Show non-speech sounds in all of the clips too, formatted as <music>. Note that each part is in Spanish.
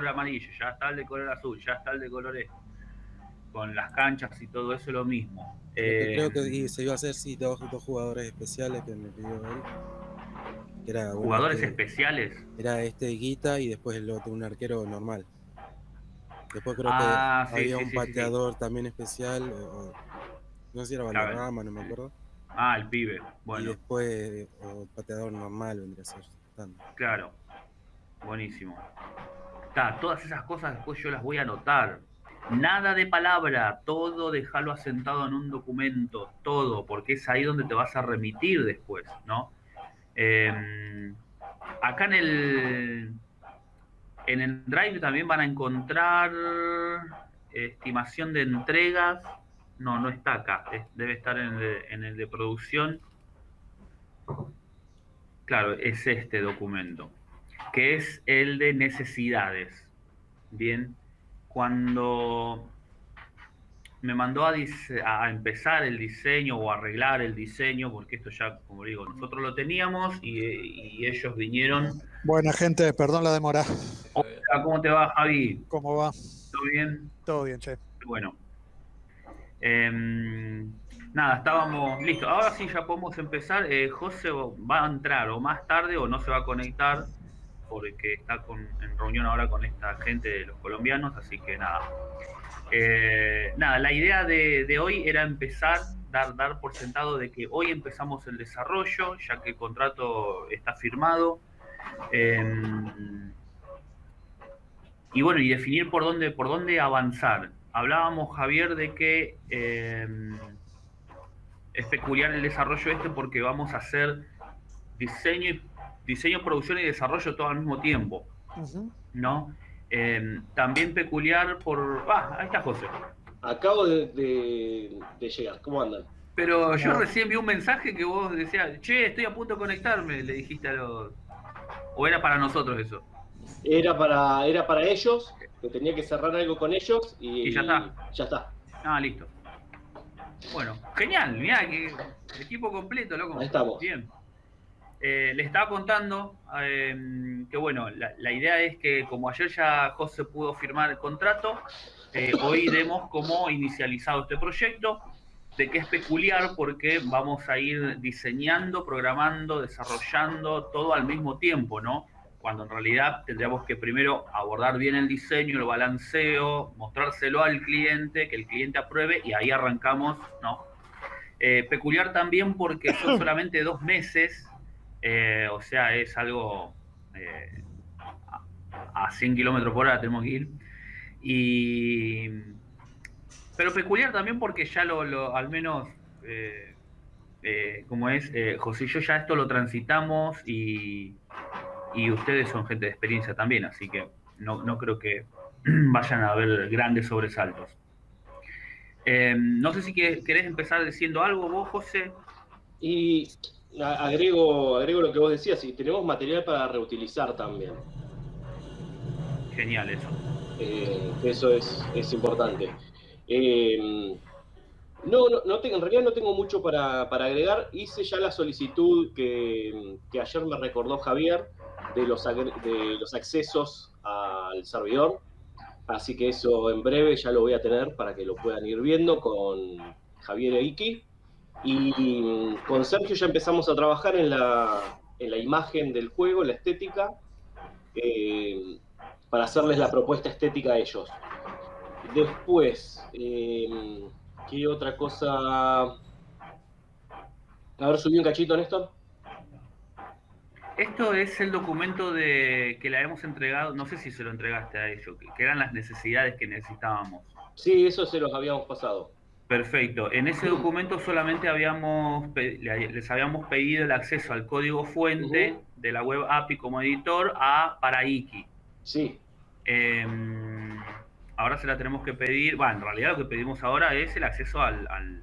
amarillo, ya está el de color azul, ya está el de color este. Con las canchas y todo eso lo mismo. creo que eh, se iba a hacer, sí, dos, jugadores especiales que me pidió él. Era ¿Jugadores especiales? Era este Guita y después el otro, un arquero normal. Después creo que ah, había un pateador también especial. no sé si era Valderrama, no me acuerdo. Ah, el pibe. Bueno. Y después, o pateador normal vendría a ser. Claro. Buenísimo todas esas cosas después yo las voy a anotar. Nada de palabra, todo déjalo asentado en un documento, todo, porque es ahí donde te vas a remitir después, ¿no? Em, acá en el, en el Drive también van a encontrar estimación de entregas. No, no está acá, debe estar en en el de producción. Claro, es este documento que es el de necesidades. Bien, cuando me mandó a, a, empezar el diseño o arreglar el diseño, porque esto ya, como digo, nosotros lo teníamos y, ellos vinieron. Buena gente, perdón la demora. Hola, ¿cómo te va, Javi? ¿Cómo va? ¿Todo bien? Todo bien, che. Bueno. Em, nada, estábamos listos. Ahora sí ya podemos empezar. Eh, José va a entrar o más tarde o no se va a conectar porque está en reunión ahora con esta gente de los colombianos, así que nada. Eh, nada, la idea de, hoy era empezar, dar, dar por sentado de que hoy empezamos el desarrollo, ya que el contrato está firmado. Em, y bueno, y definir por dónde, por dónde avanzar. Hablábamos, Javier, de que em, es peculiar el desarrollo este porque vamos a hacer diseño y diseño, producción y desarrollo todo al mismo tiempo. ¿No? Eh, también peculiar por. Ah, ahí está José. Acabo de, llegar, ¿cómo andan? Pero yo recién vi un mensaje que vos decías, che, estoy a punto de conectarme, le dijiste a los. ¿O era para nosotros eso? Era para, era para ellos, que tenía que cerrar algo con ellos y, ya está. Ya está. Ah, listo. Bueno, genial, mirá, que equipo completo, loco. Ahí estamos. Bien. Eh, le estaba contando em, que, bueno, la, idea es que como ayer ya José pudo firmar el contrato, eh, hoy demos como inicializado este proyecto, de que es peculiar porque vamos a ir diseñando, programando, desarrollando todo al mismo tiempo, ¿no? Cuando en realidad tendríamos que primero abordar bien el diseño, el balanceo, mostrárselo al cliente, que el cliente apruebe y ahí arrancamos, ¿no? Eh, peculiar también porque son <clears throat> solamente dos meses eh, o sea, es algo eh, a 100 kilómetros por hora tenemos que ir. Y, pero peculiar también porque ya lo, al menos, eh, como es, José y yo ya esto lo transitamos y, ustedes son gente de experiencia también, así que no, no creo que <clears throat> vayan a haber grandes sobresaltos. no sé si querés empezar diciendo algo vos, José. Y agrego, agrego lo que vos decías, y tenemos material para reutilizar también. Genial eso. Eh, eso es, importante. Eh, no, no, en realidad no tengo mucho para, agregar. Hice ya la solicitud que, ayer me recordó Javier de los, de los accesos al servidor. Así que eso en breve ya lo voy a tener para que lo puedan ir viendo con Javier e Iki. Y con Sergio ya empezamos a trabajar en la, en la imagen del juego, la estética, eh, para hacerles la propuesta estética a ellos. Después, eh, ¿qué otra cosa? A ver, subí un cachito, Néstor. Esto es el documento de que le hemos entregado, no sé si se lo entregaste a ellos, que eran las necesidades que necesitábamos. Sí, eso se los habíamos pasado. Perfecto. En ese documento solamente habíamos les habíamos pedido el acceso al código fuente de la web API como editor a para Iki. Sí. Em, ahora se la tenemos que pedir. Bueno, en realidad lo que pedimos ahora es el acceso al,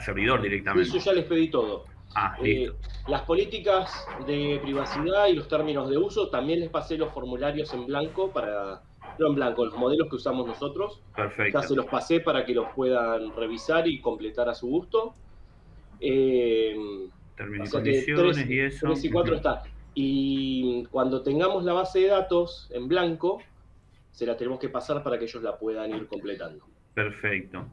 servidor directamente. Eso ya les pedí todo. Ah, eh, las políticas de privacidad y los términos de uso, también les pasé los formularios en blanco para en blanco, los modelos que usamos nosotros. Perfecto. Ya se los pasé para que los puedan revisar y completar a su gusto. Eh, Términos y condiciones y eso. y 4 está. Y cuando tengamos la base de datos en blanco, se la tenemos que pasar para que ellos la puedan ir completando. Perfecto.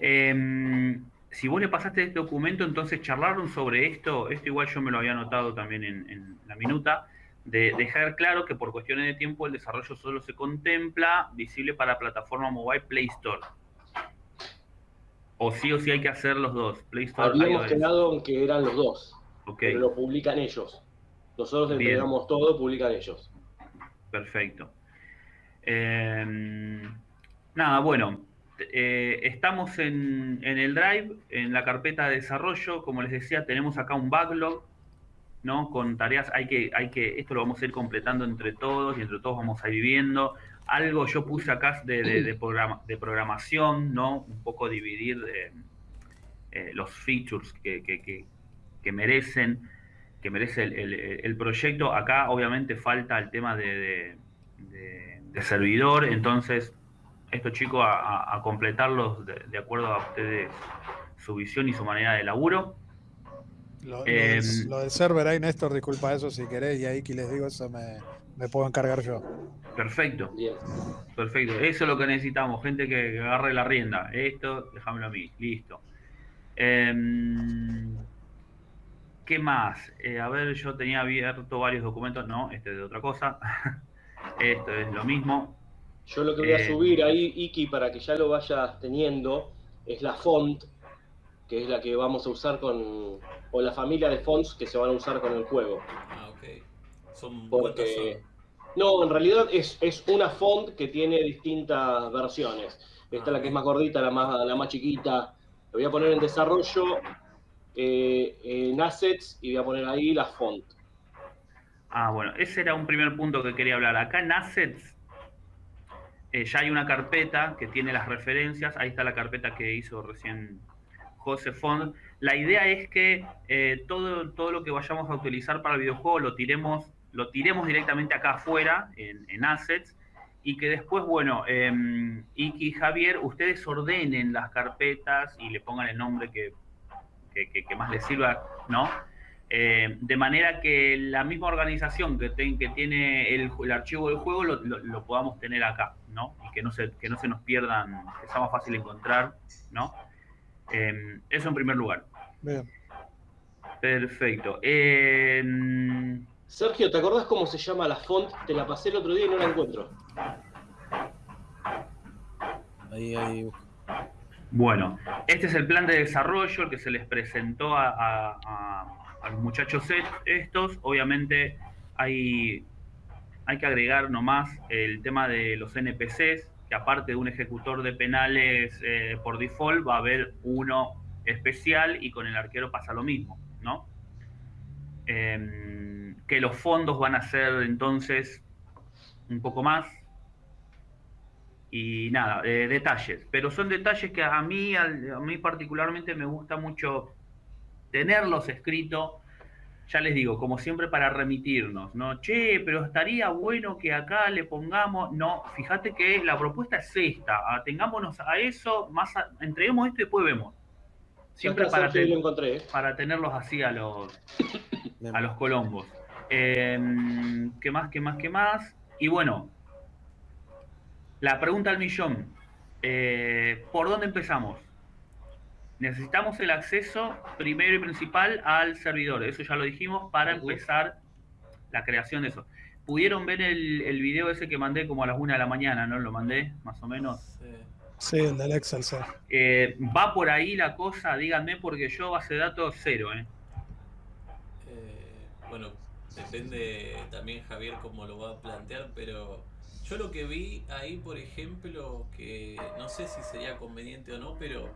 Em, si vos le pasaste este documento, entonces charlaron sobre esto, esto igual yo me lo había anotado también en, la minuta, de dejar claro que por cuestiones de tiempo el desarrollo solo se contempla visible para plataforma mobile Play Store. O sí o sí hay que hacer los dos, Play Store Habíamos quedado en que eran los dos, pero lo publican ellos. Nosotros entregamos todo, publican ellos. Perfecto. Em, nada, bueno, eh, estamos en, el Drive, en la carpeta de desarrollo, como les decía, tenemos acá un backlog, ¿no? Con tareas, hay que, hay que, esto lo vamos a ir completando entre todos y entre todos vamos a ir viendo. Algo yo puse acá de, de, programa, de programación, ¿no? Un poco dividir eh, eh, los features que, que, merecen, que merece el, proyecto. Acá obviamente falta el tema de, de servidor, entonces estos chicos a, completarlos de, acuerdo a ustedes, su visión y su manera de laburo. Lo, del, em, server ahí, Néstor, disculpa eso si querés, y ahí que les digo eso me, puedo encargar yo. Perfecto. Perfecto. Eso es lo que necesitamos, gente que, agarre la rienda. Esto, déjamelo a mí. Listo. Em, ¿Qué más? Eh, a ver, yo tenía abierto varios documentos. No, este es de otra cosa. <laughs> Esto es lo mismo. Yo lo que voy a eh, subir ahí, Iki, para que ya lo vayas teniendo, es la font, que es la que vamos a usar con, o la familia de fonts que se van a usar con el juego. Ah, ok. ¿Son Porque, No, en realidad es, una font que tiene distintas versiones. Esta es la que es más gordita, la más, la más chiquita. Lo voy a poner en desarrollo, eh, en assets, y voy a poner ahí la font. Ah, bueno, ese era un primer punto que quería hablar. Acá en assets eh, ya hay una carpeta que tiene las referencias, ahí está la carpeta que hizo recién José Fond. La idea es que eh, todo, todo lo que vayamos a utilizar para el videojuego lo tiremos, lo tiremos directamente acá afuera, en, assets, y que después, bueno, eh, Iki y Javier, ustedes ordenen las carpetas y le pongan el nombre que, que más les sirva, ¿no? Eh, de manera que la misma organización que, que tiene el, archivo del juego lo, podamos tener acá, ¿no? Y que no se, que no se nos pierdan, que sea más fácil encontrar, ¿no? Em, eso en primer lugar. Bien. Perfecto. Sergio, ¿te acordás cómo se llama la font? Te la pasé el otro día y no la encuentro. Ahí, ahí. Bueno, este es el plan de desarrollo que se les presentó a a los muchachos estos, obviamente hay, hay que agregar nomás el tema de los NPCs, aparte de un ejecutor de penales eh, por default, va a haber uno especial y con el arquero pasa lo mismo, ¿no? Em, que los fondos van a ser entonces un poco más. Y nada, eh, detalles. Pero son detalles que a mí, a mí particularmente me gusta mucho tenerlos escritos, ya les digo, como siempre para remitirnos, ¿no? Che, pero estaría bueno que acá le pongamos, no, fíjate que la propuesta es esta, atengámonos a eso, más entreguemos esto y después vemos. Siempre para, ¿eh? para tenerlos así a los, a los colombos. Em, ¿Qué más, qué más, qué más? Y bueno, la pregunta al millón. Eh, ¿Por dónde empezamos? Necesitamos el acceso primero y principal al servidor, eso ya lo dijimos, para empezar la creación de eso. ¿Pudieron ver el, el, video ese que mandé como a las 1 de la mañana, no? Lo mandé, más o menos. Sí, el del Excel, sí. Eh, ¿Va por ahí la cosa? Díganme, porque yo base de datos cero, ¿eh? ¿eh? Bueno, depende también Javier cómo lo va a plantear, pero yo lo que vi ahí, por ejemplo, que no sé si sería conveniente o no, pero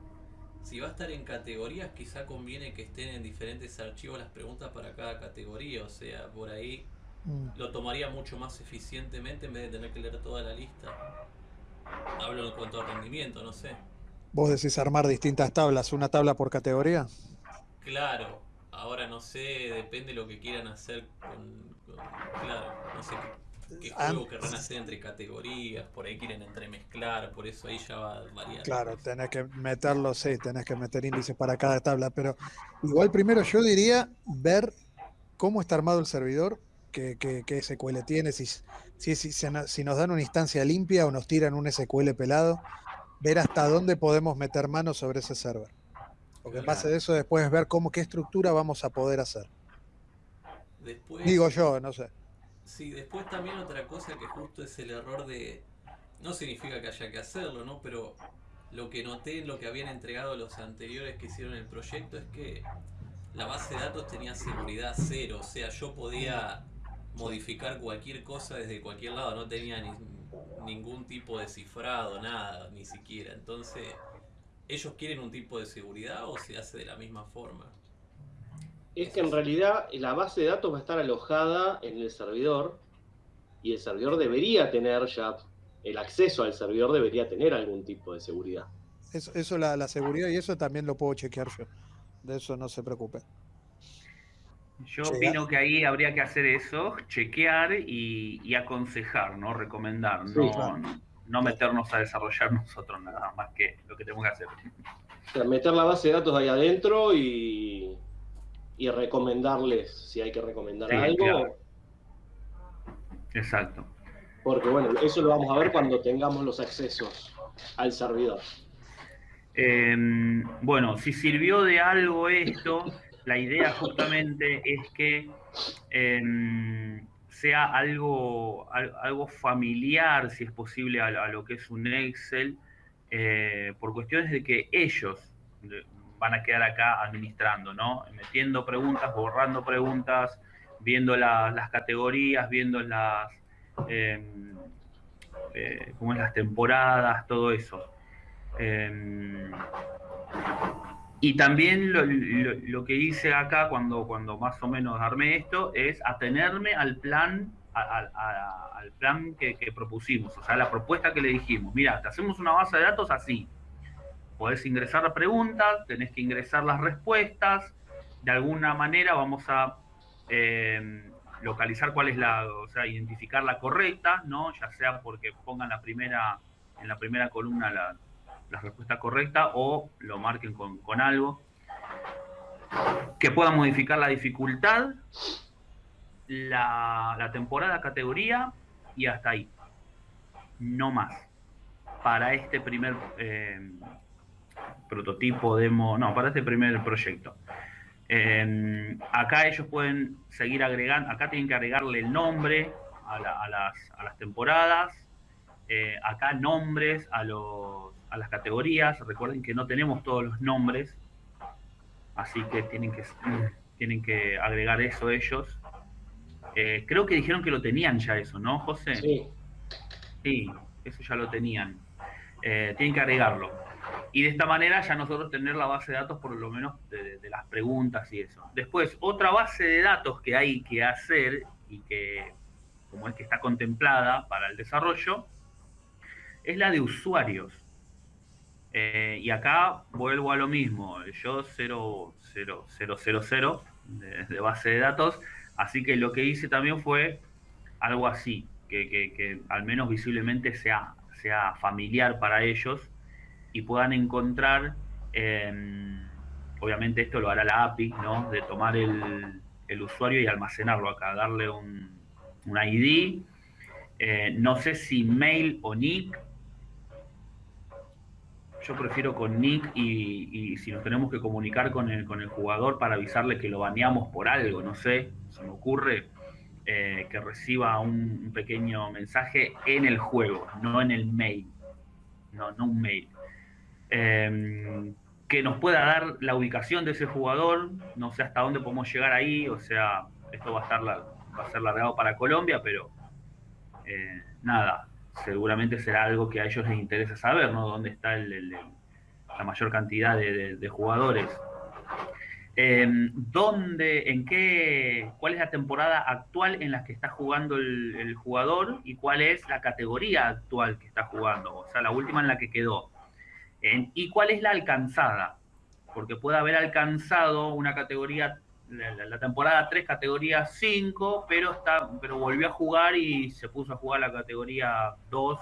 si va a estar en categorías, quizá conviene que estén en diferentes archivos las preguntas para cada categoría. O sea, por ahí mm. lo tomaría mucho más eficientemente en vez de tener que leer toda la lista. Hablo en cuanto a rendimiento, no sé. ¿Vos decís armar distintas tablas, una tabla por categoría? Claro, ahora no sé, depende de lo que quieran hacer con, claro, no sé qué juego querrán hacer entre categorías, por ahí quieren entremezclar, por eso ahí ya va a variar. Claro, tenés que meterlo, sí, tenés que meter índices para cada tabla, pero igual primero yo diría ver cómo está armado el servidor qué, qué, SQL tiene, si, si, si, si, nos dan una instancia limpia o nos tiran un SQL pelado, ver hasta dónde podemos meter mano sobre ese server. Porque en base de eso después es ver cómo, qué estructura vamos a poder hacer. Digo yo, no sé. Sí, después también otra cosa que justo es el error de... No significa que haya que hacerlo, ¿no? Pero lo que noté en lo que habían entregado los anteriores que hicieron el proyecto es que la base de datos tenía seguridad cero. O sea, yo podía modificar cualquier cosa desde cualquier lado. No tenía ningún tipo de cifrado, nada, ni siquiera. Entonces, ¿ellos quieren un tipo de seguridad o se hace de la misma forma? Es que en realidad la base de datos va a estar alojada en el servidor y el servidor debería tener ya, el acceso al servidor debería tener algún tipo de seguridad. Eso, eso la, seguridad y eso también lo puedo chequear yo. De eso no se preocupe. Yo opino que ahí habría que hacer eso, chequear y, aconsejar, ¿no? Recomendar, no, no meternos a desarrollar nosotros nada más que lo que tenemos que hacer. meter la base de datos ahí adentro y, y recomendarles si hay que recomendar algo. Exacto. Porque bueno, eso lo vamos a ver cuando tengamos los accesos al servidor. Em, bueno, si sirvió de algo esto, la idea justamente es que em, sea algo, algo familiar, si es posible, a, lo que es un Excel, eh, por cuestiones de que ellos, van a quedar acá administrando, ¿no? Metiendo preguntas, borrando preguntas, viendo las categorías, viendo las, em, eh, cómo es las temporadas, todo eso. Em, y también lo, que hice acá cuando, cuando más o menos armé esto es atenerme al plan al plan que, que, propusimos, o sea, la propuesta que le dijimos, mira, te hacemos una base de datos así, podés ingresar la pregunta, tenés que ingresar las respuestas, de alguna manera vamos a eh, localizar cuál es la, o sea, identificar la correcta, ¿no? Ya sea porque pongan la primera, en la primera columna la, respuesta correcta o lo marquen con, algo. Que puedan modificar la dificultad, la, temporada, categoría y hasta ahí. No más. Para este primer eh, prototipo, demo, no, para este primer proyecto. Em, acá ellos pueden seguir agregando, acá tienen que agregarle el nombre a, las, temporadas, eh, acá nombres a, los, a las categorías, recuerden que no tenemos todos los nombres, así que tienen que, tienen que agregar eso ellos. Eh, creo que dijeron que lo tenían ya eso, ¿no, José? Sí. Sí, eso ya lo tenían. Eh, tienen que agregarlo. Y de esta manera ya nosotros tener la base de datos por lo menos de, las preguntas y eso. Después, otra base de datos que hay que hacer y que, como es que está contemplada para el desarrollo, es la de usuarios. Eh, y acá vuelvo a lo mismo, yo 0, 0, 0, 0, 0 de, base de datos, así que lo que hice también fue algo así, que, que, que al menos visiblemente sea, sea familiar para ellos y puedan encontrar, em, obviamente esto lo hará la API, ¿no? De tomar el, usuario y almacenarlo acá, darle un, ID, eh, no sé si mail o nick, yo prefiero con nick y, si nos tenemos que comunicar con el, con el jugador para avisarle que lo baneamos por algo, no sé, se me ocurre eh, que reciba un, pequeño mensaje en el juego, no en el mail, no, no un mail. Em, que nos pueda dar la ubicación de ese jugador, no sé hasta dónde podemos llegar ahí, o sea, esto va a, estar va a ser largado para Colombia, pero eh, nada, seguramente será algo que a ellos les interesa saber, ¿no? Dónde está la mayor cantidad de, jugadores. Em, ¿Dónde, en qué, cuál es la temporada actual en la que está jugando el, el jugador y cuál es la categoría actual que está jugando? O sea, la última en la que quedó ¿Y cuál es la alcanzada? Porque puede haber alcanzado una categoría, la, temporada 3, categoría 5, pero, está, pero volvió a jugar y se puso a jugar la categoría 2,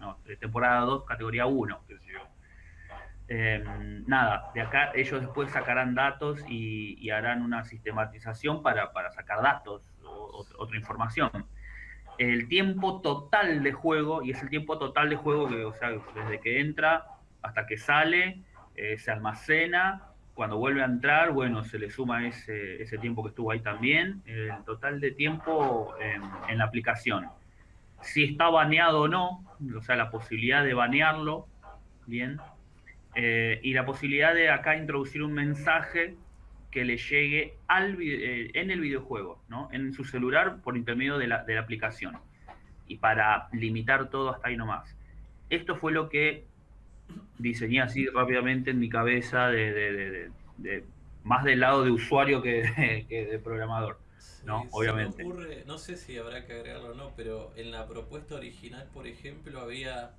no, temporada 2, categoría 1, em, nada, de acá ellos después sacarán datos y, harán una sistematización para, para sacar datos otra información. El tiempo total de juego, y es el tiempo total de juego que, o sea, desde que entra hasta que sale, eh, se almacena, cuando vuelve a entrar, bueno, se le suma ese, ese tiempo que estuvo ahí también, el total de tiempo en, la aplicación. Si está baneado o no, o sea, la posibilidad de banearlo, bien, eh, y la posibilidad de acá introducir un mensaje que le llegue al, eh, en el videojuego, ¿no? en su celular por intermedio de la, de la, aplicación. Y para limitar todo hasta ahí nomás. Esto fue lo que diseñé así rápidamente en mi cabeza, de, de, de más del lado de usuario que, <laughs> que de programador. ¿no? Obviamente. Ocurre, no sé si habrá que agregarlo o no, pero en la propuesta original, por ejemplo, había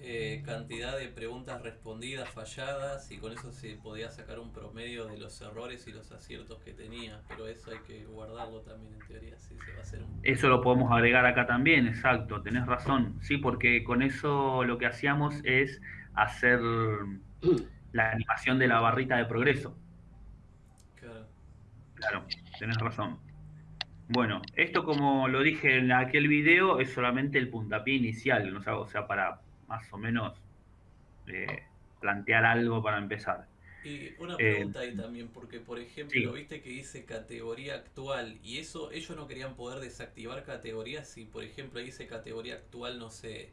eh, cantidad de preguntas respondidas, falladas, y con eso se podía sacar un promedio de los errores y los aciertos que tenía, pero eso hay que guardarlo también en teoría, sí, se va a hacer un... Eso lo podemos agregar acá también, exacto, tenés razón, sí, porque con eso lo que hacíamos es hacer la animación de la barrita de progreso. Claro. Claro, tenés razón. Bueno, esto como lo dije en aquel video, es solamente el puntapié inicial, ¿no? o sea, para más o menos eh, plantear algo para empezar. Y una pregunta ahí también, porque por ejemplo, viste que dice categoría actual, y eso ellos no querían poder desactivar categorías si por ejemplo dice categoría actual, no sé,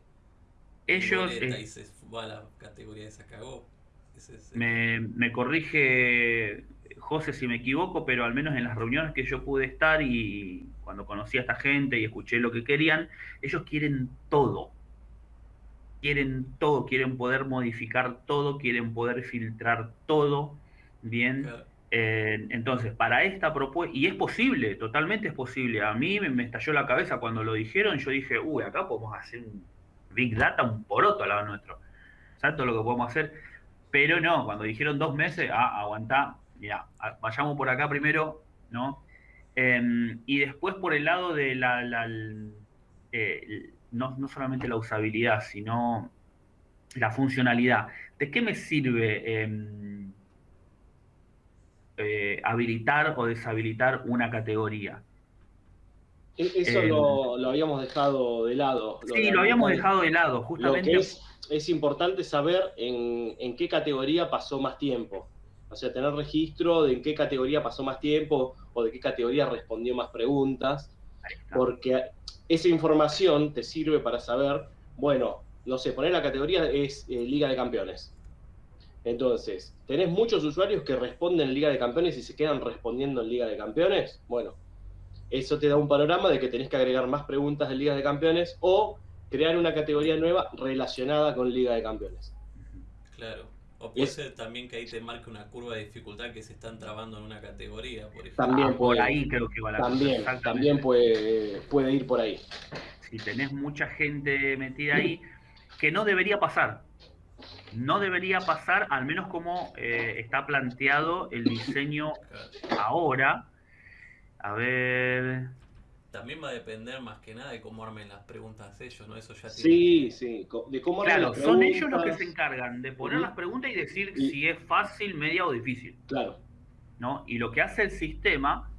ellos... Eh, y se va la categoría esa cagó. me, me corrige José si me equivoco, pero al menos en las reuniones que yo pude estar y cuando conocí a esta gente y escuché lo que querían, ellos quieren todo quieren todo, quieren poder modificar todo, quieren poder filtrar todo, ¿bien? Eh, entonces, para esta propuesta, y es posible, totalmente es posible, a mí me, estalló la cabeza cuando lo dijeron, yo dije, uy, acá podemos hacer un Big Data, un poroto al lado nuestro, ¿sabes todo lo que podemos hacer? Pero no, cuando dijeron dos meses, ah, aguantá, mira, vayamos por acá primero, ¿no? Em, y después por el lado de la, la eh, no, solamente la usabilidad, sino la funcionalidad. ¿De qué me sirve em, eh, habilitar o deshabilitar una categoría? E, eso em, lo, habíamos dejado de lado. sí, lo habíamos dejado de lado, justamente. es, importante saber en, en, qué categoría pasó más tiempo. O sea, tener registro de en qué categoría pasó más tiempo o de qué categoría respondió más preguntas. Porque esa información te sirve para saber, bueno, no sé, poner la categoría es eh, Liga de Campeones. Entonces, ¿tenés muchos usuarios que responden en Liga de Campeones y se quedan respondiendo en Liga de Campeones? Bueno, eso te da un panorama de que tenés que agregar más preguntas en Liga de Campeones o crear una categoría nueva relacionada con Liga de Campeones. Claro. O puede ser también que ahí te marque una curva de dificultad que se están trabando en una categoría, por ejemplo. También ah, por ahí creo que va la También, también puede, puede ir por ahí. Si tenés mucha gente metida ahí, que no debería pasar. No debería pasar, al menos como eh, está planteado el diseño ahora. A ver, también va a depender más que nada de cómo armen las preguntas ellos, ¿no? Eso ya Sí, sí, de cómo armen Claro, son ellos los que se encargan de poner las preguntas y decir si es fácil, media o difícil. Claro. ¿No? Y lo que hace el sistema,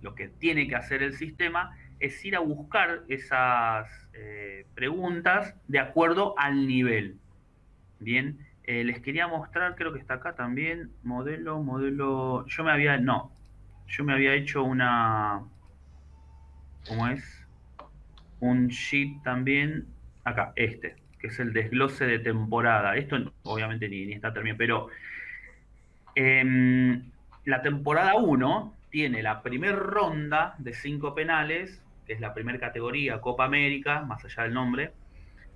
lo que tiene que hacer el sistema, es ir a buscar esas eh, preguntas de acuerdo al nivel. Bien, eh, les quería mostrar, creo que está acá también, modelo, modelo, yo me había, no, yo me había hecho una, ¿cómo es? Un sheet también, acá, este, que es el desglose de temporada. Esto obviamente ni, está terminado, pero em, la temporada 1 tiene la primera ronda de cinco penales, que es la primera categoría, Copa América, más allá del nombre,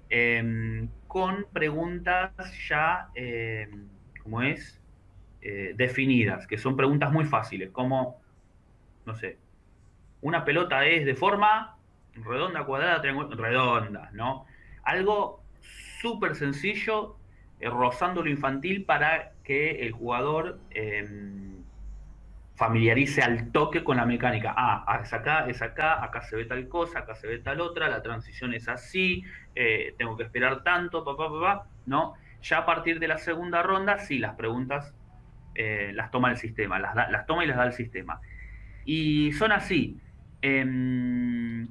em, con preguntas ya, em, ¿cómo es? Eh, definidas, que son preguntas muy fáciles, como, no sé, una pelota es de forma redonda, cuadrada, redonda, ¿no? Algo súper sencillo, eh, rozando lo infantil para que el jugador em, familiarice al toque con la mecánica. Ah, es acá, es acá, acá se ve tal cosa, acá se ve tal otra, la transición es así, eh, tengo que esperar tanto, papá, papá, ¿no? Ya a partir de la segunda ronda, sí, las preguntas eh, las toma el sistema, las, las toma y las da el sistema. Y son así. Em,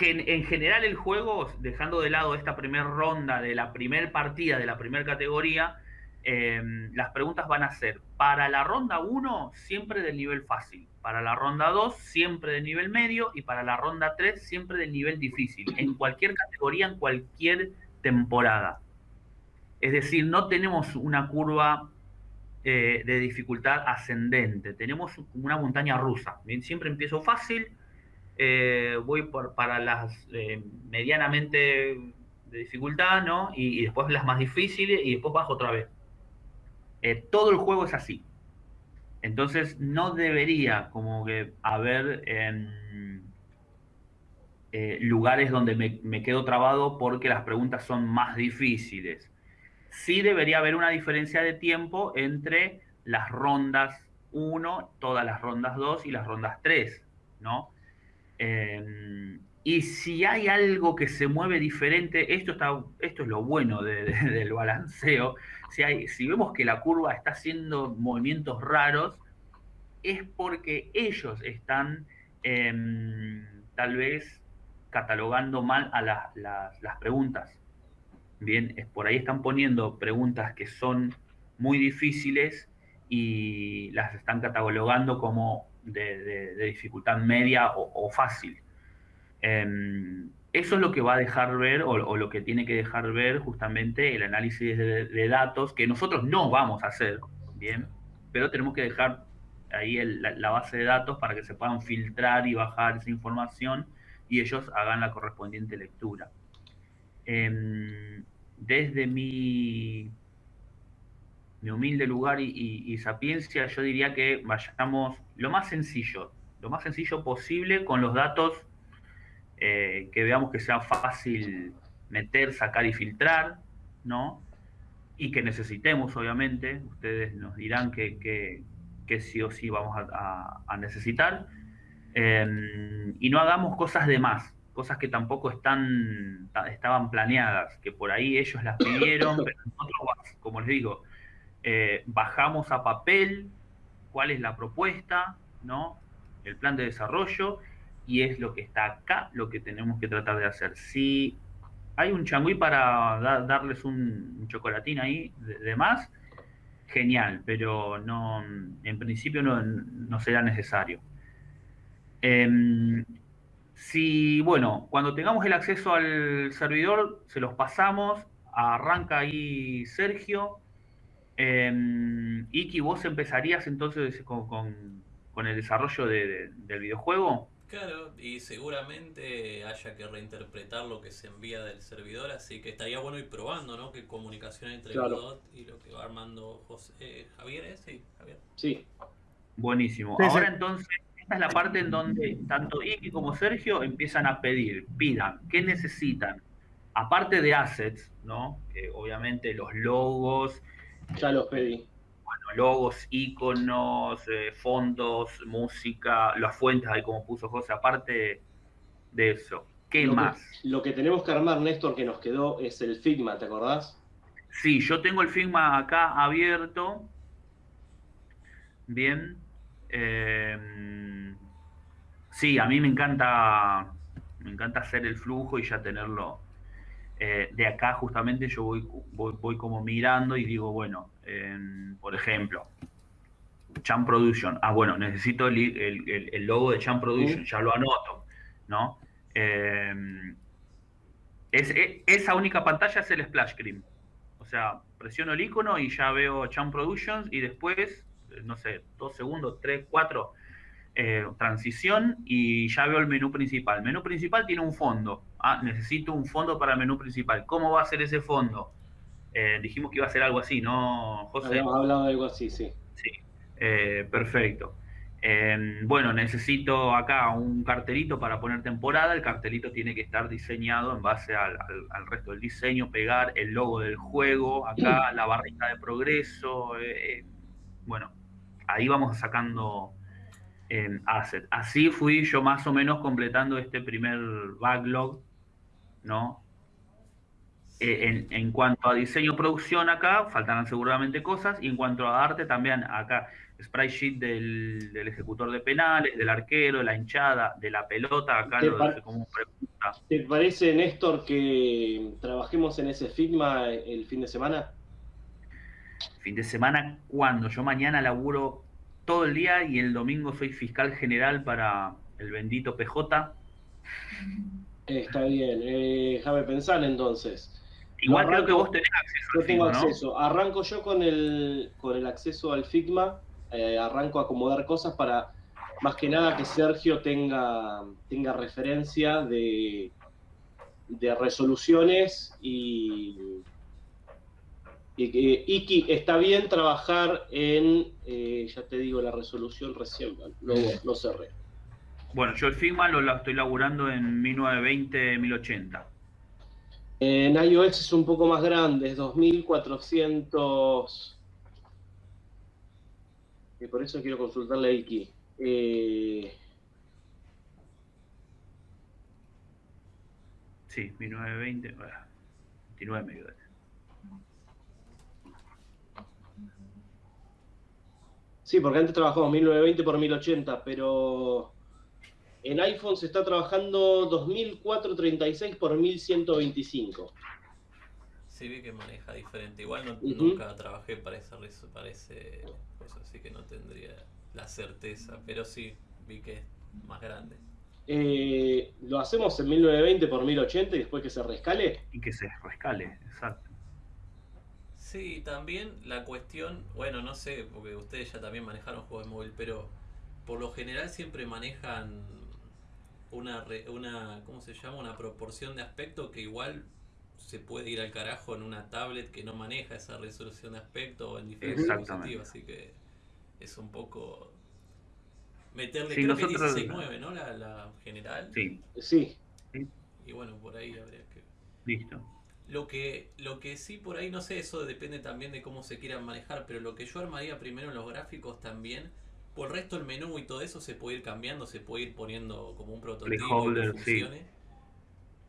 en general el juego, dejando de lado esta primera ronda de la primera partida de la primera categoría, em, las preguntas van a ser para la ronda 1 siempre del nivel fácil, para la ronda 2 siempre del nivel medio y para la ronda 3 siempre del nivel difícil, en cualquier categoría, en cualquier temporada. Es decir, no tenemos una curva eh, de dificultad ascendente, tenemos una montaña rusa. Siempre empiezo fácil, eh, voy para las eh, medianamente de dificultad, ¿no? Y, después las más difíciles y después bajo otra vez. todo el juego es así. Entonces no debería como que haber em, lugares donde me, me, quedo trabado porque las preguntas son más difíciles sí debería haber una diferencia de tiempo entre las rondas 1, todas las rondas 2 y las rondas 3, ¿no? Em, y si hay algo que se mueve diferente, esto, está, esto es lo bueno <laughs> del balanceo, si, vemos que la curva está haciendo movimientos raros, es porque ellos están em, tal vez catalogando mal a las preguntas. Bien, es por ahí están poniendo preguntas que son muy difíciles y las están catalogando como de, dificultad media o, fácil. Em, eso es lo que va a dejar ver o, lo que tiene que dejar ver justamente el análisis de, datos que nosotros no vamos a hacer, bien, pero tenemos que dejar ahí la, base de datos para que se puedan filtrar y bajar esa información y ellos hagan la correspondiente lectura. Em, desde mi, mi humilde lugar y, sapiencia, yo diría que vayamos lo más sencillo, lo más sencillo posible con los datos eh, que veamos que sea fácil meter, sacar y filtrar, ¿no? Y que necesitemos, obviamente, ustedes nos dirán que, sí o sí vamos a, necesitar. Em, y no hagamos cosas de más, cosas que tampoco están, estaban planeadas, que por ahí ellos las pidieron, <coughs> pero nosotros, como les digo, eh, bajamos a papel cuál es la propuesta, ¿no? El plan de desarrollo, y es lo que está acá, lo que tenemos que tratar de hacer. Si hay un changüí para darles un, chocolatín ahí de, más, genial, pero no, en principio no, no será necesario. Em, si, bueno, cuando tengamos el acceso al servidor, se los pasamos, arranca ahí Sergio. Eh, Iki, ¿vos empezarías entonces con, el desarrollo del videojuego? Claro, y seguramente haya que reinterpretar lo que se envía del servidor, así que estaría bueno ir probando, ¿no? Que comunicación entre Godot y lo que va armando José, eh, Javier, ¿eh? Sí, Javier. Sí. Buenísimo. Ahora entonces esta es la parte en donde tanto Iki como Sergio empiezan a pedir, pidan, ¿qué necesitan? Aparte de assets, ¿no? Que obviamente los logos. Ya los pedí. Bueno, logos, iconos, eh, fondos, música, las fuentes, ahí como puso José, aparte de eso. ¿Qué más? lo que tenemos que armar, Néstor, que nos quedó es el Figma, ¿te acordás? Sí, yo tengo el Figma acá abierto. Bien. Eh, sí, a mí me encanta, me encanta hacer el flujo y ya tenerlo. Eh, de acá justamente yo voy, voy, como mirando y digo, bueno, por ejemplo, Champ Production. Ah, bueno, necesito el, logo de Champ Production, ya lo anoto, ¿no? Eh, es, e, esa única pantalla es el splash screen. O sea, presiono el icono y ya veo Champ Productions y después no sé, dos segundos, tres, cuatro, eh, transición y ya veo el menú principal. El menú principal tiene un fondo. Ah, necesito un fondo para el menú principal. ¿Cómo va a ser ese fondo? Eh, dijimos que iba a ser algo así, ¿no, José? Habíamos hablado de algo así, sí. Sí, eh, perfecto. Em, bueno, necesito acá un cartelito para poner temporada. El cartelito tiene que estar diseñado en base al, resto del diseño, pegar el logo del juego, acá la barrita de progreso. bueno, ahí vamos sacando eh, assets. Así fui yo más o menos completando este primer backlog, ¿no? Eh, en, cuanto a diseño producción acá, faltarán seguramente cosas, y en cuanto a arte también acá. sprite sheet del, del ejecutor de penales, del arquero, de la hinchada, de la pelota, acá lo dejé como pregunta. ¿Te parece, Néstor, que trabajemos en ese Figma el fin de semana? Fin de semana, ¿cuándo? Yo mañana laburo todo el día y el domingo soy fiscal general para el bendito PJ. Eh, está bien, eh, déjame pensar entonces. Igual creo que vos tenés acceso Yo al tengo Figma, ¿no? acceso. Arranco yo con el, con el acceso al Figma. eh, arranco a acomodar cosas para, más que nada, que Sergio tenga, tenga referencia de, de resoluciones y, Iki está bien trabajar en, eh, ya te digo, la resolución recién, lo, lo cerré. Bueno, yo el Figma lo, lo estoy laburando en 1920, 1080. En iOS es un poco más grande, es 2400. Y por eso quiero consultarle a Iki. Eh, Sí, 1920, bueno, 29 me sí, porque antes trabajamos 1920 por 1080, pero en iPhone se está trabajando 2436 por 1125. Sí, vi que maneja diferente. Igual no- nunca trabajé para esa, para ese cosa, así que no tendría la certeza. Pero sí, vi que es más grande. Eh, lo hacemos en 1920 por 1080 y después que se rescale. Y que se rescale, exacto. Sí, también la cuestión, bueno, no sé, porque ustedes ya también manejaron juegos de móvil, pero por lo general siempre manejan una, re- una ¿cómo se llama? Una proporción de aspecto que igual se puede ir al carajo en una tablet que no maneja esa resolución de aspecto o en diferentes dispositivos, así que es un poco meterle, Sí, creo que nosotros- 16.9, ¿no? La, la general. Sí, Sí, Y bueno, por ahí habría que... listo. Lo que, lo que sí por ahí, no sé, eso depende también de cómo se quieran manejar, pero lo que yo armaría primero en los gráficos también, por el resto el menú y todo eso se puede ir cambiando, se puede ir poniendo como un prototipo que sí. funcione.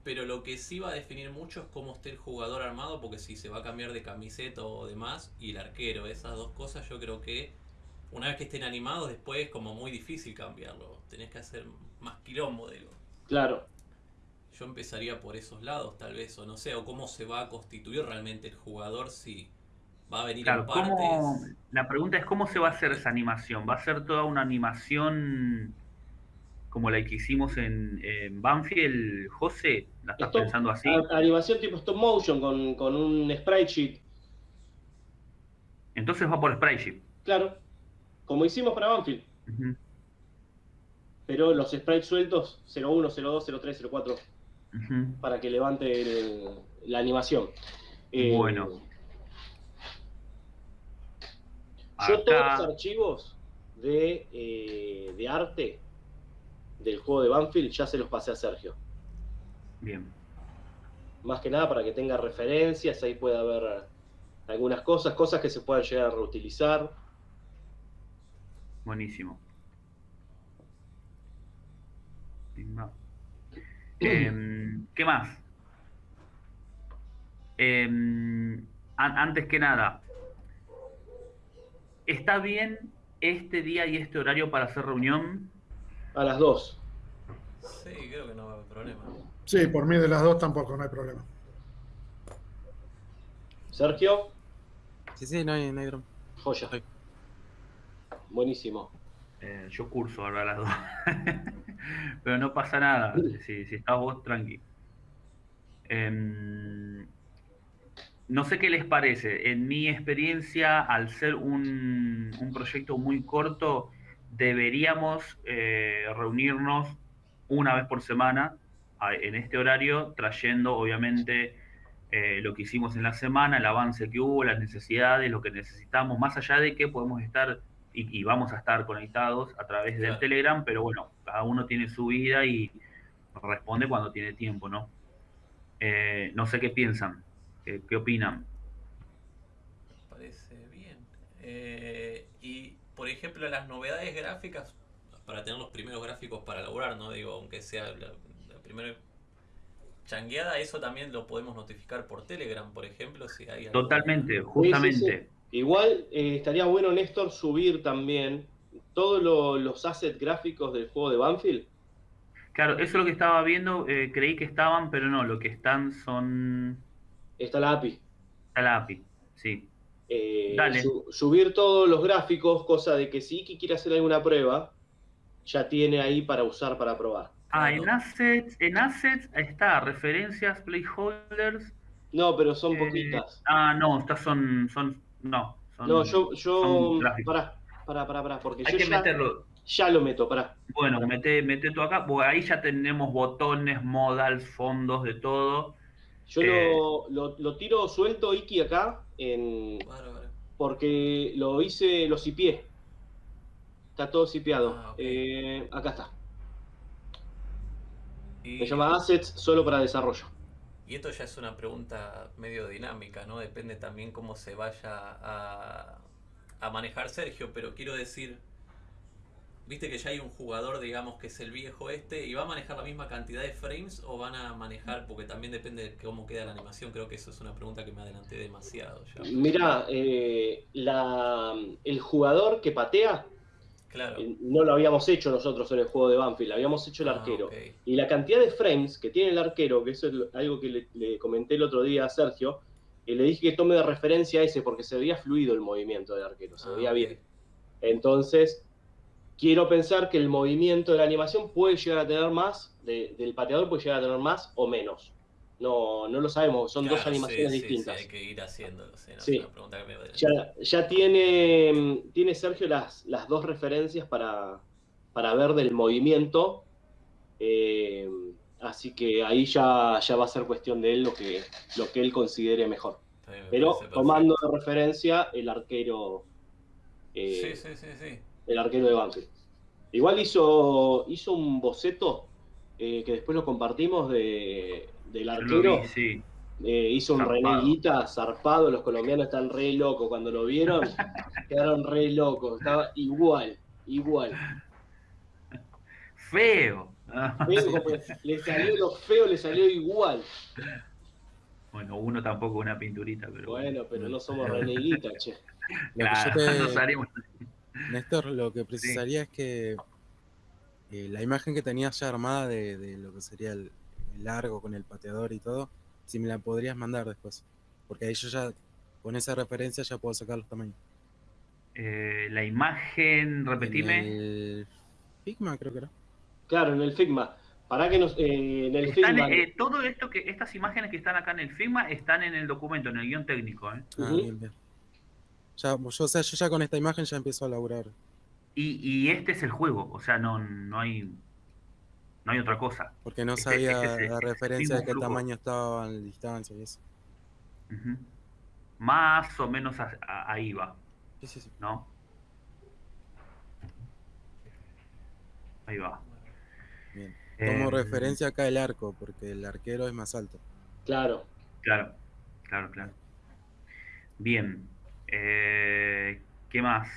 Pero lo que sí va a definir mucho es cómo esté el jugador armado, porque si se va a cambiar de camiseta o demás, y el arquero, esas dos cosas yo creo que una vez que estén animados después es como muy difícil cambiarlo, tenés que hacer más quilombo, digo. claro. Yo empezaría por esos lados, tal vez, o no sé, o cómo se va a constituir realmente el jugador si va a venir Claro, en partes. ¿cómo, la pregunta es cómo se va a hacer esa animación. ¿Va a ser toda una animación como la que hicimos en, en Banfield, José? ¿La estás Stop- pensando así? a- animación tipo stop motion con, con un sprite sheet. Entonces va por Sprite Claro, como hicimos para Banfield, pero los sprites sueltos 01, 02, 03, 04 para que levante el- la animación. Eh, Bueno. Yo todos los archivos de, eh, de arte del juego de Banfield ya se los pasé a Sergio. Bien. Más que nada para que tenga referencias, ahí puede haber algunas cosas, cosas que se puedan llegar a reutilizar. Buenísimo. <clears throat> Timba. ¿Qué más? Em, an- antes que nada, ¿está bien este día y este horario para hacer reunión? A las dos. Sí, creo que no va a haber problema. Sí, por mí de las dos tampoco, no hay problema. Sergio, Sí, sí, no hay, no hay drama. joya. Sí. Buenísimo. Eh, yo curso ahora a las dos. <laughs> Pero no pasa nada. Si, si estás vos, tranqui. Em, no sé qué les parece. En mi experiencia, al ser un, un proyecto muy corto, deberíamos eh, reunirnos una vez por semana en este horario, trayendo obviamente eh, lo que hicimos en la semana, el avance que hubo, las necesidades, lo que necesitamos, más allá de que podemos estar y, y vamos a estar conectados a través del Claro. Telegram, pero bueno, cada uno tiene su vida y responde cuando tiene tiempo, ¿no? Eh, no sé qué piensan, qué, qué opinan. Me parece bien. Eh, y, por ejemplo, las novedades gráficas, para tener los primeros gráficos para elaborar, ¿no? Digo, aunque sea la, la primera changueada, eso también lo podemos notificar por Telegram, por ejemplo, si hay algún- Totalmente, justamente. Igual eh, estaría bueno, Néstor, subir también todos lo- los assets gráficos del juego de Banfield. Claro, eso es lo que estaba viendo, eh, creí que estaban, pero no, lo que están son... Está la API. Está la API, sí. Eh, Dale. su- subir todos los gráficos, cosa de que si Iki quiere hacer alguna prueba, ya tiene ahí para usar para probar. Ah, en assets, en assets está referencias, placeholders. No, pero son eh, poquitas. ah, no, estas son, son, no. Son, No, yo, yo, son pará, pará, pará, pará, porque Hay yo que ya, meterlo. Ya lo meto, pará. Bueno, mete, mete tú acá, porque ahí ya tenemos botones, modals, fondos, de todo. Yo Eh. lo, lo, lo tiro suelto, Iki, acá, en, porque lo hice, lo cipié. Está todo cipiado. Ah. Eh, acá está. Y, Me llama Assets solo para desarrollo. y esto ya es una pregunta medio dinámica, ¿no? Depende también cómo se vaya a, a manejar Sergio, pero quiero decir, viste que ya hay un jugador, digamos, que es el viejo este, y va a manejar la misma cantidad de frames o van a manejar, porque también depende de cómo queda la animación, creo que eso es una pregunta que me adelanté demasiado ya. Mirá, eh, la, el jugador que patea, Claro. eh, no lo habíamos hecho nosotros en el juego de Banfield, habíamos hecho el Ah, arquero. Y la cantidad de frames que tiene el arquero, que eso es algo que le, le comenté el otro día a Sergio, y le dije que tome de referencia a ese porque se veía fluido el movimiento del arquero, se Ah, veía bien. Entonces, quiero pensar que el movimiento de la animación puede llegar a tener más, de- del pateador puede llegar a tener más o menos. No, no lo sabemos, son dos animaciones sí, distintas. Sí, hay que ir haciéndolo, sí, no, Sí. pregunta que me. Ya, ya tiene, tiene Sergio las, las dos referencias para, para ver del movimiento. eh, así que ahí ya, ya va a ser cuestión de él lo que, lo que él considere mejor. Me Pero tomando de referencia el arquero, eh, Sí, sí, sí, sí. El arquero de Banfield. Igual hizo, hizo un boceto eh, que después lo compartimos de, del arquero. vi, sí. Eh, hizo un Zarpado. René Guita zarpado, los colombianos están re locos cuando lo vieron, <laughs> quedaron re locos, estaba igual, igual. Feo. Feo, <laughs> como le salió lo feo, le salió igual. Bueno, uno tampoco una pinturita, pero Bueno, pero no somos <laughs> René Guita, che. Lo Claro, que yo no te- salimos. Néstor, lo que precisaría es que eh, la imagen que tenías ya armada de, de lo que sería el, el largo con el pateador y todo, si me la podrías mandar después. Porque ahí yo ya, con esa referencia ya puedo sacar los tamaños. Eh, la imagen, repetime. En el Figma creo que era. Claro, en el Figma. Para que nos. eh, en el Están, Figma. eh, todo esto que, estas imágenes que están acá en el Figma están en el documento, en el guion técnico, ¿eh? Ah, bien, bien. Ya, yo, o sea, yo ya con esta imagen ya empiezo a laburar. Y, y este es el juego, o sea, no, no hay no hay otra cosa. Porque no Este- sabía este la el referencia de qué flujo. tamaño estaba en distancia y eso. Más o menos a- a- ahí va, Sí, sí, sí. ¿no? Ahí va. Bien. Tomo Eh, referencia acá el arco, porque el arquero es más alto. Claro. Claro, claro, claro. Bien. Eh, ¿Qué más?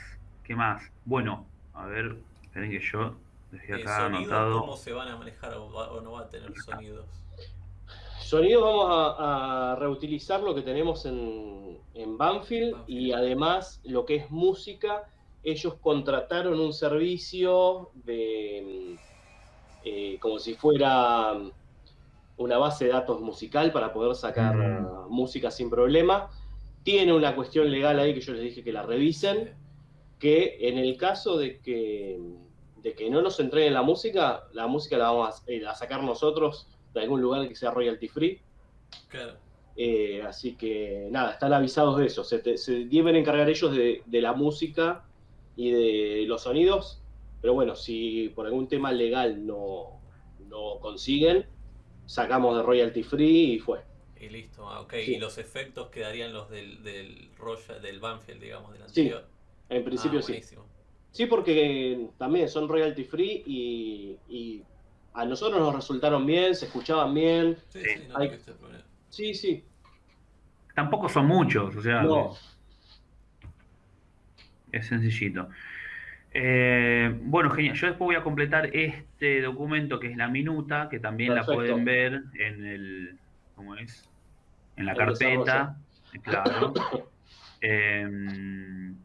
¿Qué más? Bueno, a ver, esperen que yo dejé Eh, acá ¿Sonidos anotado. cómo se van a manejar o, va- o no va a tener sonidos? Sonidos vamos a, a reutilizar lo que tenemos en, en Banfield, Banfield. y además lo que es música, ellos contrataron un servicio de eh, como si fuera una base de datos musical para poder sacar Mm. música sin problema. Tiene una cuestión legal ahí que yo les dije que la revisen, que en el caso de que, de que no nos entreguen la música, la música la vamos a, eh, a sacar nosotros de algún lugar que sea royalty free. Claro. Eh, así que nada, están avisados de eso. Se, te- se deben encargar ellos de, de la música y de los sonidos. Pero bueno, si por algún tema legal no, no consiguen, sacamos de royalty free y fue. Y listo, ah, ok. Sí. Y los efectos quedarían los del, del Royal, del Banfield, digamos, del Sí, anterior. En principio Ah, sí. Sí, porque también son royalty free y, y a nosotros nos resultaron bien, se escuchaban bien. Sí, Sí. sí, no Hay- problema. Sí, sí. Tampoco son muchos, o sea, No. es sencillito. Eh, bueno, genial. Yo después voy a completar este documento que es la minuta, que también la pueden ver en el, ¿cómo es? En la El carpeta, claro. <laughs> Em,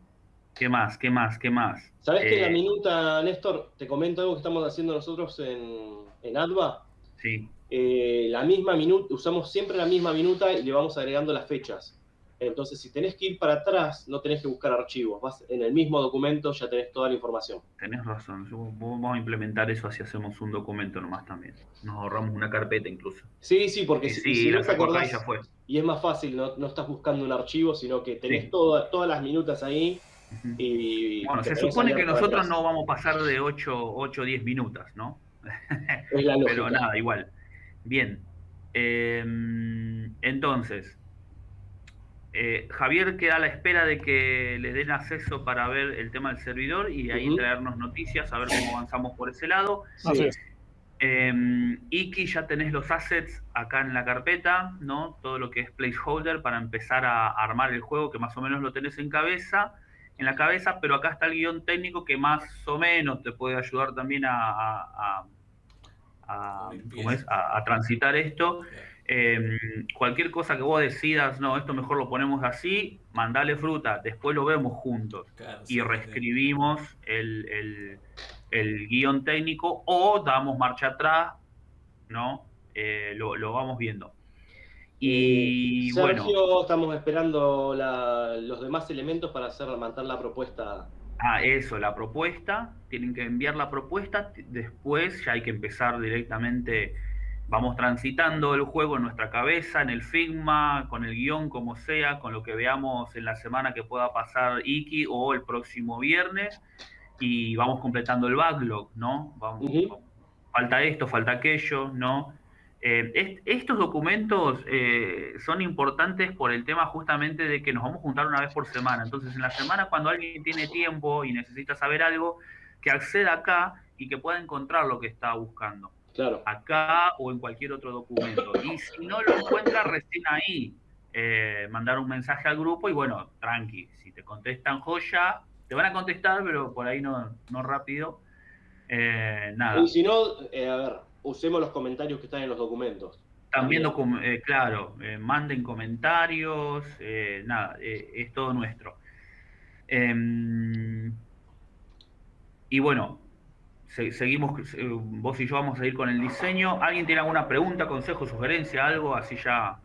¿Qué más? ¿Qué más? ¿Qué más? ¿Sabes que la Eh, minuta, Néstor? Te comento algo que estamos haciendo nosotros en, en ADVA. Sí, Eh, la misma minuta, usamos siempre la misma minuta y le vamos agregando las fechas. Entonces, si tenés que ir para atrás, no tenés que buscar archivos. Vas en el mismo documento, ya tenés toda la información. tenés razón. Yo- Vamos a implementar eso así hacemos un documento nomás también. Nos ahorramos una carpeta incluso. Sí, sí, porque Y si, si no la te acordás, ya fue. y es más fácil, no, no estás buscando un archivo, sino que tenés Sí. toda- todas las minutas ahí y... Bueno, se supone que nosotros no vamos a pasar de 8 o 10 minutos, ¿no? Es la. <laughs> Pero nada, igual. Bien. Eh, entonces, eh, Javier queda a la espera de que le den acceso para ver el tema del servidor y de ahí traernos noticias, a ver cómo avanzamos por ese lado. Sí. Así es. Eh, Iki, ya tenés los assets acá en la carpeta, ¿no? Todo lo que es placeholder para empezar a armar el juego, que más o menos lo tenés en cabeza, en la cabeza, pero acá está el guion técnico que más o menos te puede ayudar también a, a- a- a- Una ¿cómo es? a- a transitar esto. Eh, cualquier cosa que vos decidas, no, esto mejor lo ponemos así, mandale fruta, después lo vemos juntos Claro, y sí, sí. reescribimos el, el- el guion técnico o damos marcha atrás, ¿no? Eh, lo, lo vamos viendo. Y Sergio, bueno, estamos esperando la- los demás elementos para hacer levantar la propuesta. ah, eso, la propuesta, tienen que enviar la propuesta, después ya hay que empezar directamente, vamos transitando el juego en nuestra cabeza, en el Figma, con el guion, como sea, con lo que veamos en la semana que pueda pasar Iki o el próximo viernes, y vamos completando el backlog, ¿no? Vamos. Falta esto, falta aquello, ¿no? Eh, est- estos documentos eh, son importantes por el tema justamente de que nos vamos a juntar una vez por semana. Entonces, en la semana, cuando alguien tiene tiempo y necesita saber algo, que acceda acá y que pueda encontrar lo que está buscando Claro. acá o en cualquier otro documento. Y si no lo encuentra recién ahí, eh, mandar un mensaje al grupo y bueno, tranqui, si te contestan joya, te van a contestar, pero por ahí no, no rápido. Eh, nada. Y si no, eh, a ver, usemos los comentarios que están en los documentos. También, docu- claro, manden comentarios, nada, es todo nuestro. Em, y bueno, se- seguimos, eh, vos y yo vamos a ir con el diseño. ¿Alguien tiene alguna pregunta, consejo, sugerencia, algo? Así ya.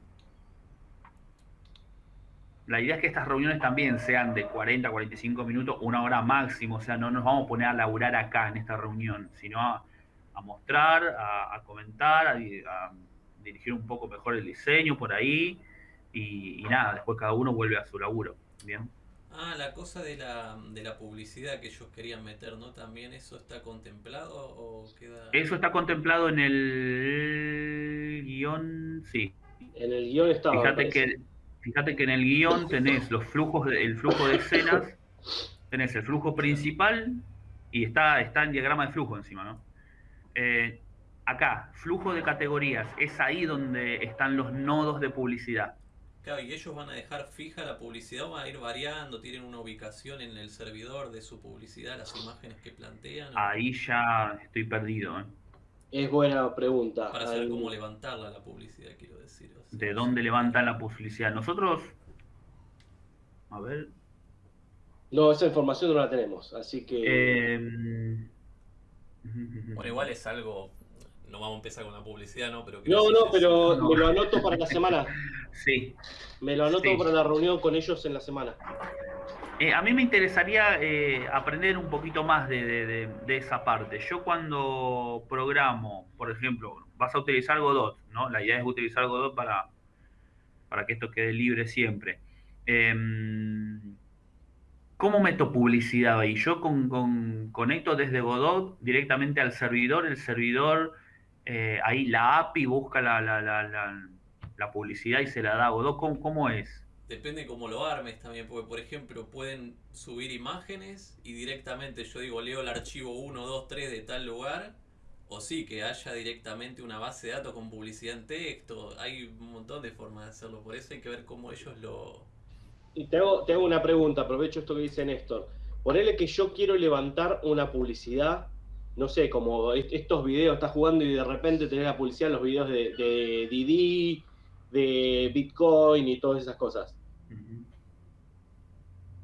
La idea es que estas reuniones también sean de 40, 45 minutos, una hora máximo. O sea, no nos vamos a poner a laburar acá en esta reunión, sino a, mostrar, a, comentar, a, di- a dirigir un poco mejor el diseño por ahí. Y nada, después cada uno vuelve a su laburo. Bien. Ah, la cosa de la, de la publicidad que ellos querían meter, ¿no? ¿También eso está contemplado o queda...? Eso está contemplado en el guion, sí. En el guion estaba. me Fíjate que, fíjate que en el guion tenés los flujos, de- el flujo de escenas, tenés el flujo principal y está, está en diagrama de flujo encima, ¿no? Eh, acá, flujo de categorías, es ahí donde están los nodos de publicidad. Claro, y ellos van a dejar fija la publicidad o van a ir variando, tienen una ubicación en el servidor de su publicidad, las imágenes que plantean, Ahí ya estoy perdido, ¿eh? Es buena pregunta. para saber cómo levantarla la publicidad, quiero decir. o sea, ¿De dónde levantan la publicidad? Nosotros, a ver, No, esa información no la tenemos, así que. eh, Bueno, igual es algo... No vamos a empezar con la publicidad, ¿no? Pero No, no, pero No. me lo anoto para la semana. <laughs> Sí, Me lo anoto Sí. para la reunión con ellos en la semana. Eh, a mí me interesaría eh, aprender un poquito más de, de- de- de esa parte. Yo cuando programo, por ejemplo, vas a utilizar Godot, ¿no? La idea es utilizar Godot para, para que esto quede libre siempre. Em, ¿Cómo meto publicidad ahí? Yo con, con- conecto desde Godot directamente al servidor, el servidor, eh, ahí la API busca la, la- la- la- la publicidad y se la da a Godot. ¿Cómo, cómo es? Depende cómo lo armes también, porque por ejemplo pueden subir imágenes y directamente yo digo leo el archivo 1, 2, 3 de tal lugar, o sí, que haya directamente una base de datos con publicidad en texto, hay un montón de formas de hacerlo, por eso hay que ver cómo ellos lo... Y te hago, te hago una pregunta, aprovecho esto que dice Néstor. Ponele que yo quiero levantar una publicidad, no sé, como est- estos videos, estás jugando y de repente tenés la publicidad en los videos de, de Didi, de Bitcoin y todas esas cosas.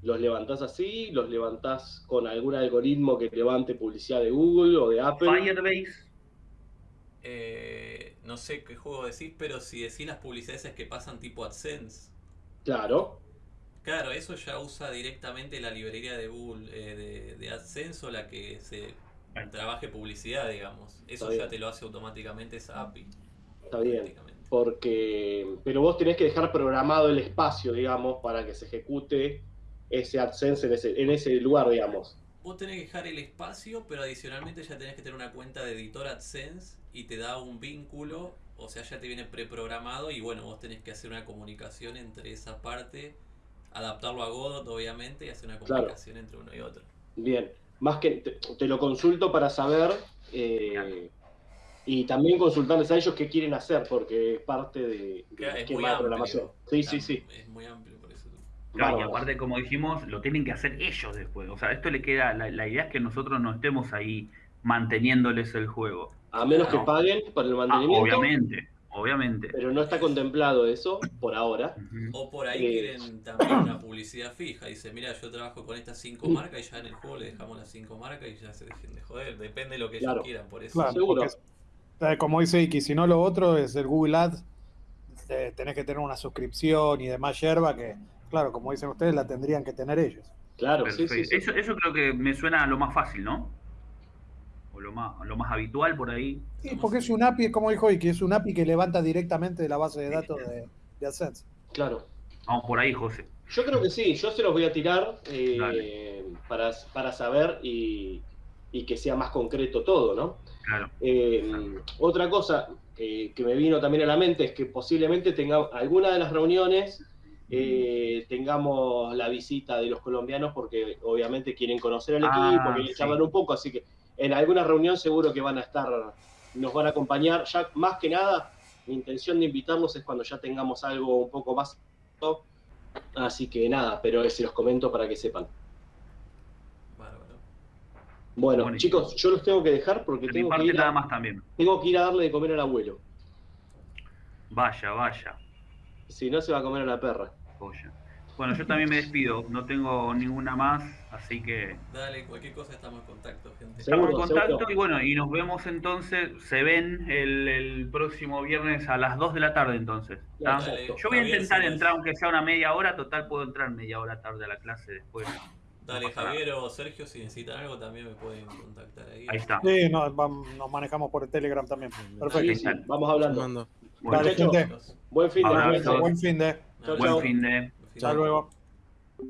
¿Los levantás así? ¿Los levantás con algún algoritmo que levante publicidad de Google o de Apple? Firebase. Eh, no sé qué juego decís, pero si decís las publicidades que pasan tipo AdSense. Claro. Claro, eso ya usa directamente la librería de Google eh, de, de AdSense o la que se trabaje publicidad, digamos. Eso ya te lo hace automáticamente esa API. Está bien. Porque, pero vos tenés que dejar programado el espacio, digamos, para que se ejecute ese AdSense en ese, en ese lugar, digamos. Vos tenés que dejar el espacio, pero adicionalmente ya tenés que tener una cuenta de editor AdSense y te da un vínculo, o sea, ya te viene preprogramado y bueno, vos tenés que hacer una comunicación entre esa parte, adaptarlo a Godot obviamente y hacer una Claro. comunicación entre uno y otro. Bien. Más que te, te lo consulto para saber eh, y también consultarles a ellos qué quieren hacer, porque es parte de, del Claro, es esquema de amplio. programación. Sí, sí, sí. Es muy amplio por eso. Claro, y aparte, como dijimos, lo tienen que hacer ellos después. O sea, esto le queda. La, la idea es que nosotros no estemos ahí manteniéndoles el juego. A menos que paguen por el Ah, mantenimiento, obviamente, obviamente. pero no está contemplado eso por ahora. O por ahí Eh. quieren también una publicidad fija. Dice, mira, yo trabajo con estas cinco marcas y ya en el juego le dejamos las cinco marcas y ya se dejen de joder. Depende de lo que Claro. ellos quieran, por eso. Claro, Seguro. porque, eh, como dice Iki, si no lo otro es el Google Ads, eh, tenés que tener una suscripción y demás yerba que, claro, como dicen ustedes, la tendrían que tener ellos. Claro, sí, Perfecto. sí, sí. Eso, eso creo que me suena a lo más fácil, ¿no? O lo más, lo más habitual por ahí. Sí, porque es un API, como dijo Iki, es un API que levanta directamente de la base de datos de, de AdSense. Claro. Vamos por ahí, José. Yo creo que sí, yo se los voy a tirar eh, para, para saber y, y que sea más concreto todo, ¿no? Claro. Eh, otra cosa eh, que me vino también a la mente es que posiblemente tenga alguna de las reuniones eh, tengamos la visita de los colombianos porque obviamente quieren conocer al Ah, equipo, quieren sí. charlar un poco, así que en alguna reunión seguro que van a estar, nos van a acompañar. Ya más que nada, mi intención de invitarlos es cuando ya tengamos algo un poco más. Así que nada, pero se los comento para que sepan. Bárbaro. Bueno, chicos, yo los tengo que dejar porque De tengo que, ir nada a, más también. tengo que ir a darle de comer al abuelo. Vaya, vaya. Si no, se va a comer a la perra. Joya. Bueno, yo también me despido. No tengo ninguna más, así que Dale, cualquier cosa estamos en contacto, gente. Seguro, estamos en contacto seguro. y bueno, y nos vemos entonces. Se ven el, el próximo viernes a las 2 de la tarde entonces. ¿está? Exacto. Dale, Yo voy a intentar si entrar aunque sea una media hora, total puedo entrar media hora tarde a la clase después. Dale, No pasa nada. Javier o Sergio, si necesitan algo también me pueden contactar ahí. Ahí está. Sí, no, nos manejamos por el Telegram también. Perfecto. Sí, vamos hablando. Bueno, Dale, gente. Buen fin de. Buen fin de. buen fin de- Hasta luego.